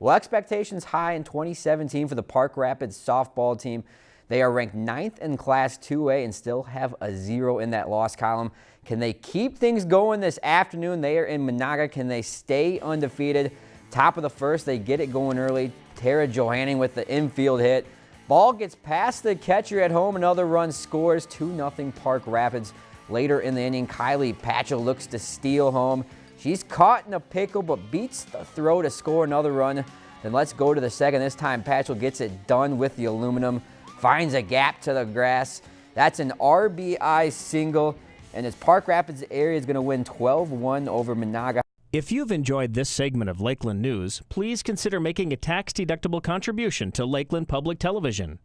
Well, expectations high in 2017 for the Park Rapids softball team. They are ranked ninth in Class 2A and still have a zero in that loss column. Can they keep things going this afternoon? They are in Menahga. Can they stay undefeated? Top of the first, they get it going early. Tara Johanning with the infield hit. Ball gets past the catcher at home. Another run scores 2-0 Park Rapids. Later in the inning, Kylie Patchell looks to steal home. She's caught in a pickle but beats the throw to score another run. Then let's go to the second. This time Patchell gets it done with the aluminum finds a gap to the grass. That's an RBI single, and its Park Rapids area is going to win 12-1 over Menahga. If you've enjoyed this segment of Lakeland News, please consider making a tax-deductible contribution to Lakeland Public Television.